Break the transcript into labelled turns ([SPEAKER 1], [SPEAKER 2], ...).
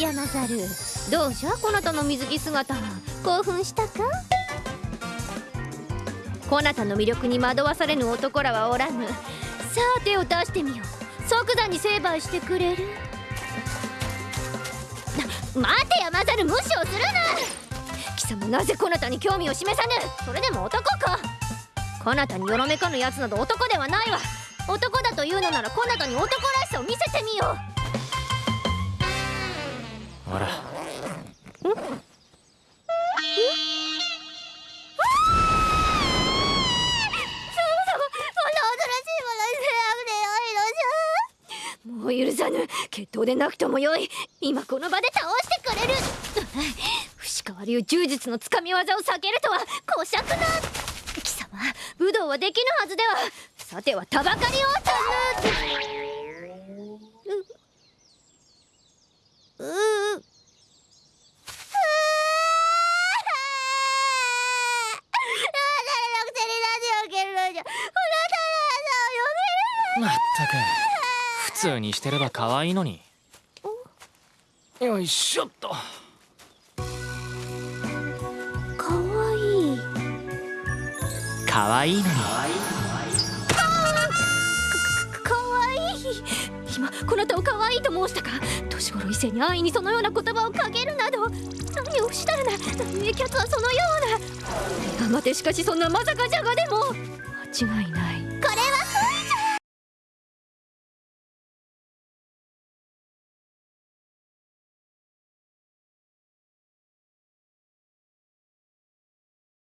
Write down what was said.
[SPEAKER 1] 山猿。どうじゃこなたの水着姿。興奮したか？こなたの魅力に惑わされぬ男らはおらぬ。さあ手を出してみよう。即座に成敗してくれる。な待て山猿無視をするな。貴様なぜこなたに興味を示さぬ。それでも男か。こなたによろめかぬやつなど男ではないわ。男だというのならこなたに男らしさを見せてみよう。もう許さぬ。決闘でなくともよい。今この場で倒してくれる。伏川流柔術のつかみ技を避けるとは。小尺な。貴様武道はできぬはずでは。さてはたばかりをたぬ。うう
[SPEAKER 2] まったく普通にしてれば可愛いのに。よいしょっと。
[SPEAKER 1] かわい。い
[SPEAKER 2] 可愛い。のに
[SPEAKER 1] かわいい。今こなたを可愛いと申したか？年頃異性に安易にそのような言葉をかけるなど。何をしたるな？何キャツはそのような？待てしかしそんなまさかじゃがでも。間違いない